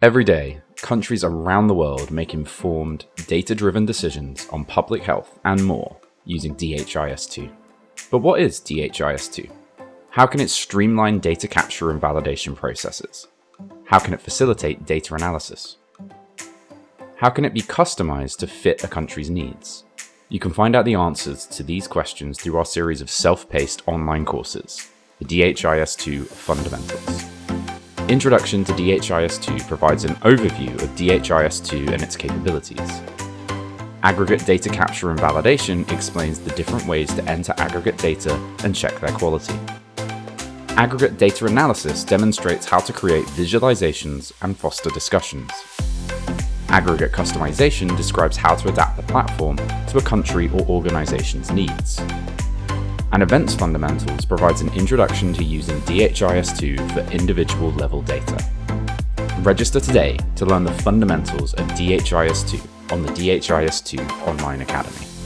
Every day, countries around the world make informed, data-driven decisions on public health and more using DHIS2. But what is DHIS2? How can it streamline data capture and validation processes? How can it facilitate data analysis? How can it be customized to fit a country's needs? You can find out the answers to these questions through our series of self-paced online courses, the DHIS2 Fundamentals. Introduction to DHIS2 provides an overview of DHIS2 and its capabilities. Aggregate data capture and validation explains the different ways to enter aggregate data and check their quality. Aggregate data analysis demonstrates how to create visualizations and foster discussions. Aggregate customization describes how to adapt the platform to a country or organization's needs and Events Fundamentals provides an introduction to using DHIS2 for individual level data. Register today to learn the fundamentals of DHIS2 on the DHIS2 Online Academy.